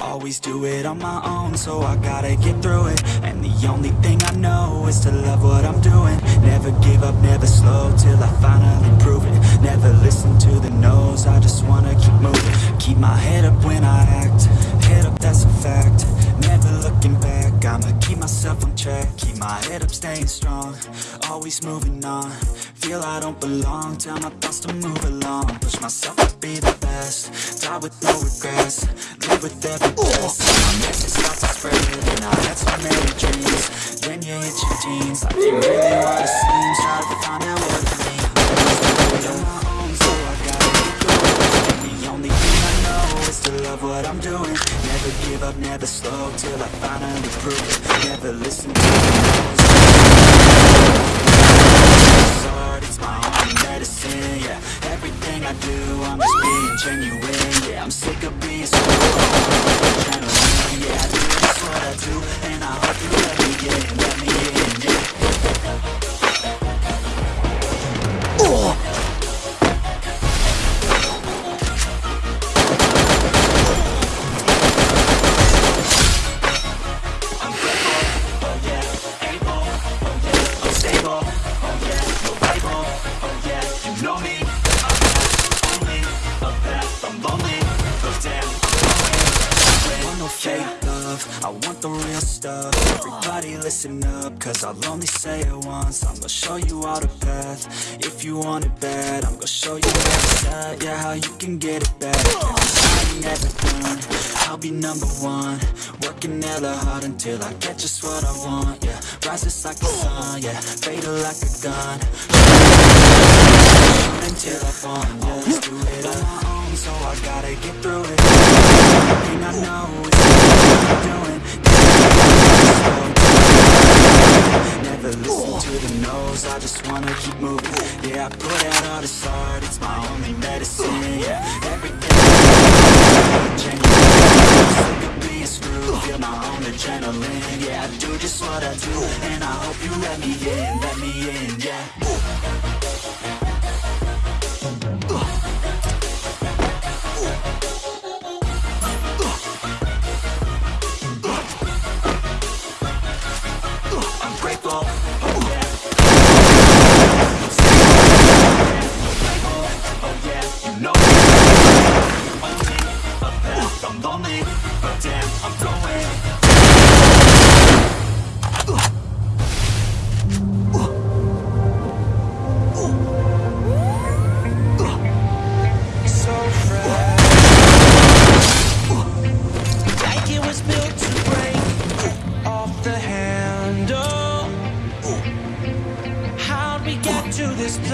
Always do it on my own, so I gotta get through it. And the only thing I know is to love what I'm doing. Never give up, never slow, till I finally prove it. Never listen to the no's, I just wanna keep moving. Keep my head up when I act, head up that's a fact myself on track Keep my head up, staying strong, always moving on. Feel I don't belong, tell my thoughts to move along. Push myself to be the best, die with no regrets. Live with every breath, my message start to spread And I had so many dreams, then you hit your teens Life ain't really what it seems, try to find out what never slow, till I finally prove it Never listen to the no's It's my only medicine, yeah. Everything I do, I'm just being genuine, yeah. I'm sick of being screwed Adrenaline, yeah. Do what I do love, I want the real stuff. Everybody listen up, cause I'll only say it once. I'm gonna show you all the path, if you want it bad I'm gonna show you where it's at, yeah, how you can get it back. Never done, I'll be number one. Working hella hard until I get just what I want, yeah Rises like the sun, yeah, fatal like a gun. Until I fall, I do just what I do, and I hope you let me in, let me in, yeah. I'm grateful,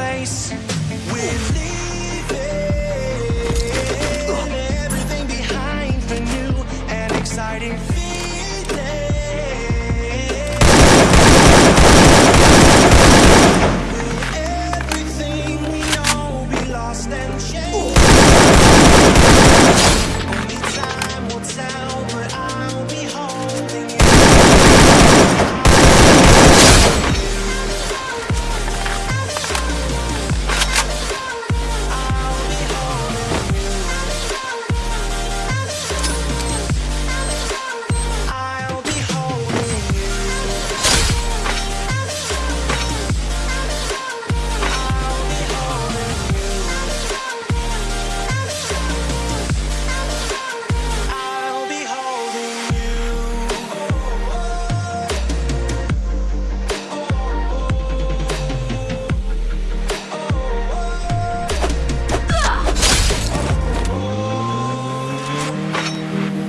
place? We're